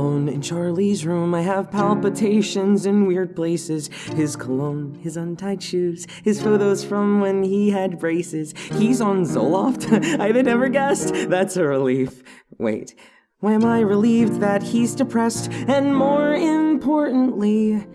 alone in Charlie's room. I have palpitations in weird places. His cologne, his untied shoes, his photos from when he had braces. He's on Zoloft. I'd have never guessed. That's a relief. Wait, why am I relieved that he's depressed? And more importantly,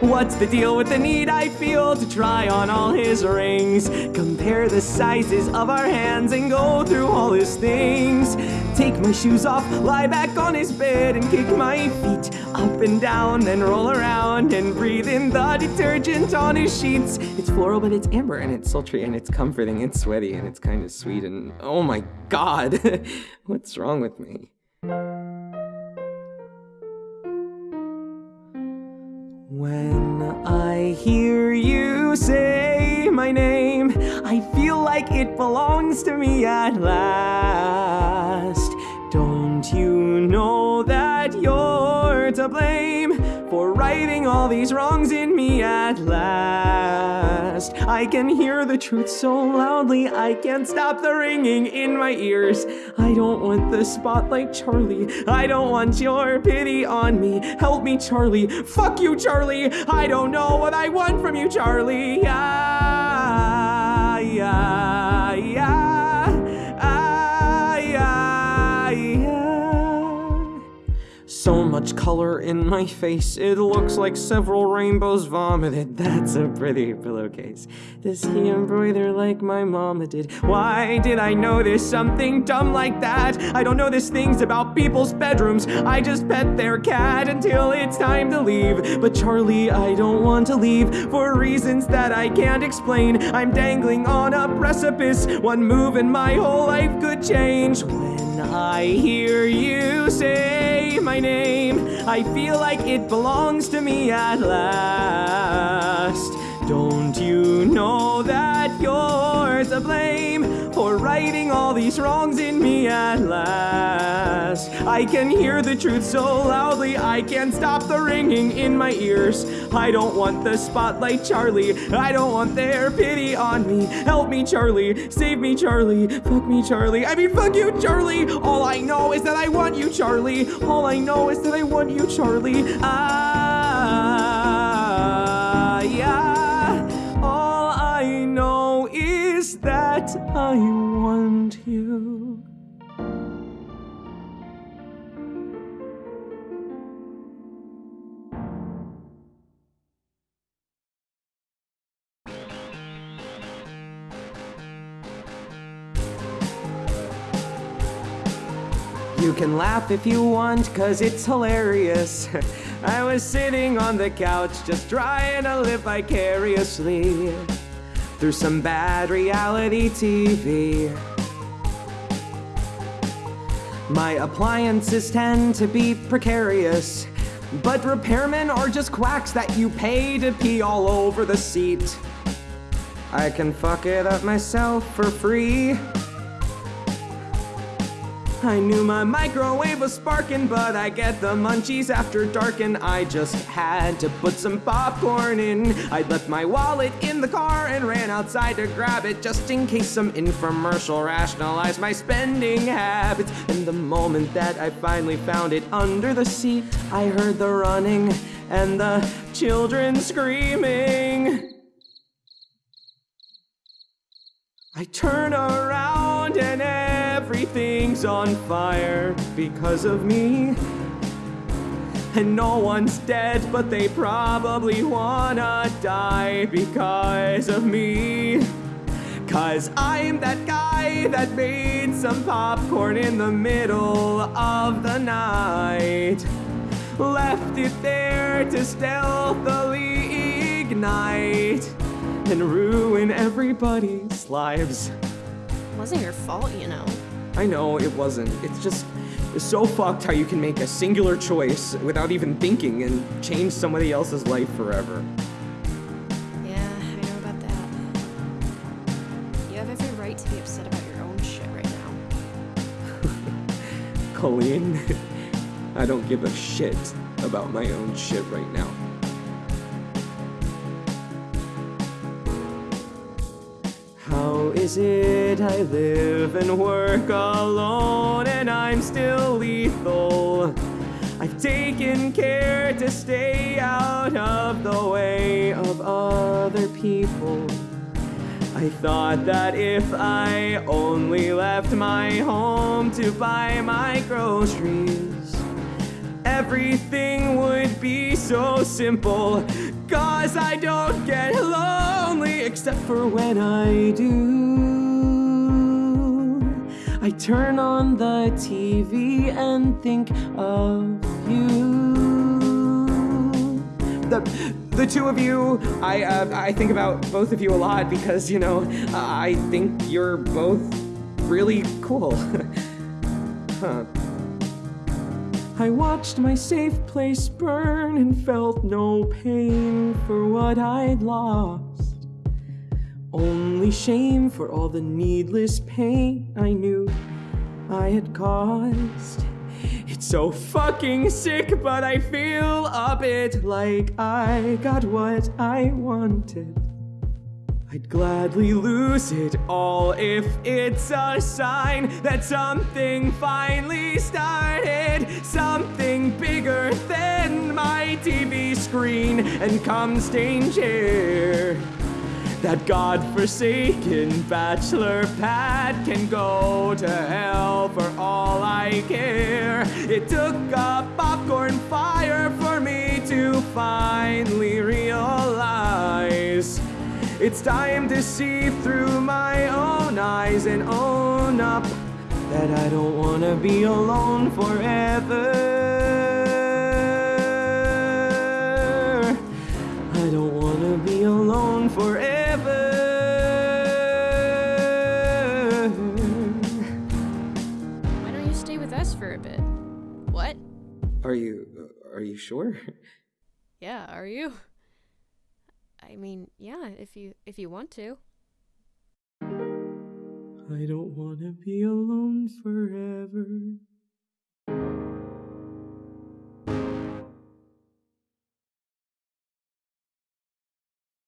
What's the deal with the need I feel to try on all his rings? Compare the sizes of our hands and go through all his things. Take my shoes off, lie back on his bed and kick my feet up and down, then roll around and breathe in the detergent on his sheets. It's floral, but it's amber and it's sultry and it's comforting and sweaty and it's kind of sweet and oh my god, what's wrong with me? It belongs to me at last. Don't you know that you're to blame for righting all these wrongs in me at last? I can hear the truth so loudly, I can't stop the ringing in my ears. I don't want the spotlight, Charlie. I don't want your pity on me. Help me, Charlie. Fuck you, Charlie. I don't know what I want from you, Charlie. Ah, yeah, yeah, much color in my face, it looks like several rainbows vomited. That's a pretty pillowcase. Does he embroider like my mama did? Why did I know notice something dumb like that? I don't notice things about people's bedrooms. I just pet their cat until it's time to leave. But Charlie, I don't want to leave for reasons that I can't explain. I'm dangling on a precipice. One move and my whole life could change. When I hear you say my name, I feel like it belongs to me at last. Don't you know that you're to blame for righting all these wrongs in me at last? I can hear the truth so loudly, I can't stop the ringing in my ears. I don't want the spotlight, Charlie. I don't want their pity on me. Help me, Charlie. Save me, Charlie. Fuck me, Charlie. I mean, fuck you, Charlie. All I know is that I want you, Charlie. All I know is that I want you, Charlie. Ah, yeah. Is that I want you. You can laugh if you want, cause it's hilarious. I was sitting on the couch just trying to live vicariously through some bad reality TV. My appliances tend to be precarious, but repairmen are just quacks that you pay to pee all over the seat. I can fuck it up myself for free. I knew my microwave was sparking, but I get the munchies after dark, and I just had to put some popcorn in. I left my wallet in the car and ran outside to grab it just in case some infomercial rationalized my spending habits. And the moment that I finally found it under the seat, I heard the running and the children screaming. I turn around and everything's on fire because of me. And no one's dead, but they probably wanna die because of me. Cause I'm that guy that made some popcorn in the middle of the night. Left it there to stealthily ignite and ruin everybody's lives. Wasn't your fault, you know. I know it wasn't. It's just it's so fucked how you can make a singular choice without even thinking and change somebody else's life forever. Yeah, I know about that. You have every right to be upset about your own shit right now. Colleen, I don't give a shit about my own shit right now. It I live and work alone and I'm still lethal? I've taken care to stay out of the way of other people. I thought that if I only left my home to buy my groceries, everything would be so simple. Cause I don't get lonely except for when I do. I turn on the TV and think of you. The, the two of you, I, uh, I think about both of you a lot because, you know, I think you're both really cool. huh. I watched my safe place burn and felt no pain for what I'd lost. Only shame for all the needless pain I knew I had caused. It's so fucking sick, but I feel a bit like I got what I wanted. I'd gladly lose it all if it's a sign that something finally started. Something bigger than my TV screen and come stain chair. That godforsaken bachelor pad can go to hell for all I care. It took a popcorn fire for me to finally realize. It's time to see through my own eyes and own up that I don't wanna be alone forever. I don't wanna be alone forever. Why don't you stay with us for a bit? What? Are you are you sure? Yeah, are you? I mean, yeah, if you if you want to. I don't wanna be alone forever.